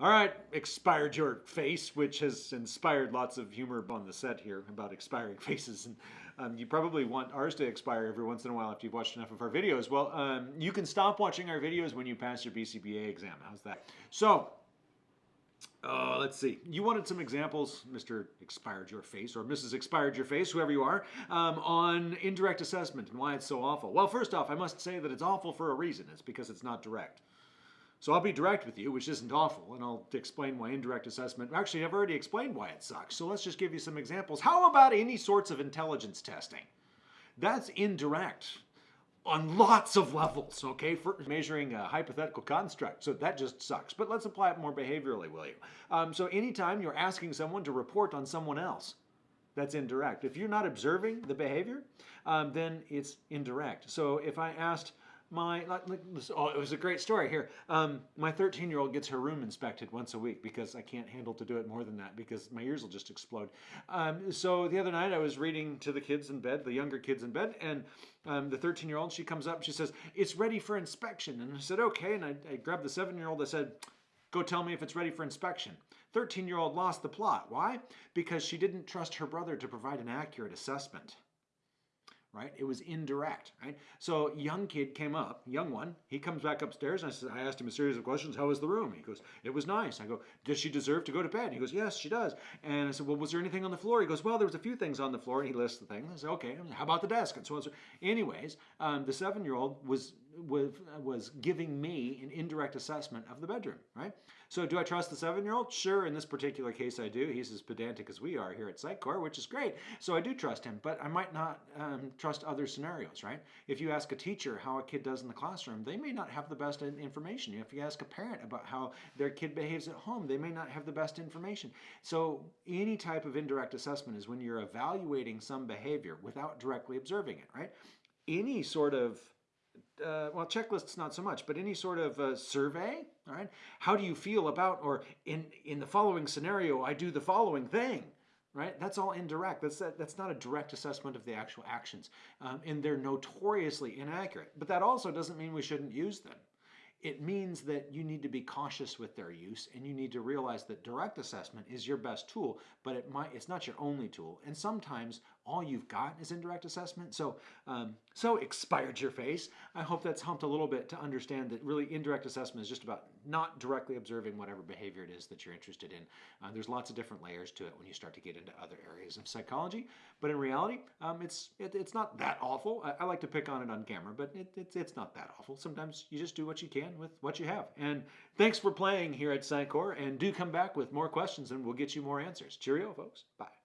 All right, expired your face, which has inspired lots of humor on the set here about expiring faces. And um, you probably want ours to expire every once in a while after you've watched enough of our videos. Well, um, you can stop watching our videos when you pass your BCBA exam. How's that? So, uh, let's see. You wanted some examples, Mr. Expired Your Face or Mrs. Expired Your Face, whoever you are, um, on indirect assessment and why it's so awful. Well, first off, I must say that it's awful for a reason. It's because it's not direct. So I'll be direct with you, which isn't awful, and I'll explain why indirect assessment, actually I've already explained why it sucks. So let's just give you some examples. How about any sorts of intelligence testing? That's indirect on lots of levels, okay, for measuring a hypothetical construct. So that just sucks. But let's apply it more behaviorally, will you? Um, so anytime you're asking someone to report on someone else, that's indirect. If you're not observing the behavior, um, then it's indirect. So if I asked, my like, oh, it was a great story here. Um, my 13 year old gets her room inspected once a week because I can't handle to do it more than that because my ears will just explode. Um, so the other night I was reading to the kids in bed, the younger kids in bed, and um, the 13 year old she comes up, she says it's ready for inspection, and I said okay, and I, I grabbed the seven year old. I said. Go tell me if it's ready for inspection. 13 year old lost the plot. Why? Because she didn't trust her brother to provide an accurate assessment right? It was indirect, right? So young kid came up, young one, he comes back upstairs and I said, I asked him a series of questions. How was the room? He goes, it was nice. I go, does she deserve to go to bed? He goes, yes, she does. And I said, well, was there anything on the floor? He goes, well, there was a few things on the floor and he lists the things. I said, okay, how about the desk? And so on. So anyways, um, the seven-year-old was was, was giving me an indirect assessment of the bedroom, right? So do I trust the seven-year-old? Sure, in this particular case I do. He's as pedantic as we are here at Sitecore, which is great. So I do trust him, but I might not um, trust other scenarios, right? If you ask a teacher how a kid does in the classroom, they may not have the best information. If you ask a parent about how their kid behaves at home, they may not have the best information. So any type of indirect assessment is when you're evaluating some behavior without directly observing it, right? Any sort of uh, well, checklists not so much, but any sort of uh, survey, all right? How do you feel about, or in, in the following scenario, I do the following thing, right? That's all indirect. That's, that, that's not a direct assessment of the actual actions. Um, and they're notoriously inaccurate. But that also doesn't mean we shouldn't use them it means that you need to be cautious with their use and you need to realize that direct assessment is your best tool, but it might it's not your only tool. And sometimes all you've got is indirect assessment. So, um, so expired your face. I hope that's helped a little bit to understand that really indirect assessment is just about not directly observing whatever behavior it is that you're interested in. Uh, there's lots of different layers to it when you start to get into other areas of psychology, but in reality, um, it's it, it's not that awful. I, I, like to pick on it on camera, but it, it's it's not that awful. Sometimes you just do what you can with what you have. And thanks for playing here at Sitecore, and do come back with more questions and we'll get you more answers. Cheerio, folks. Bye.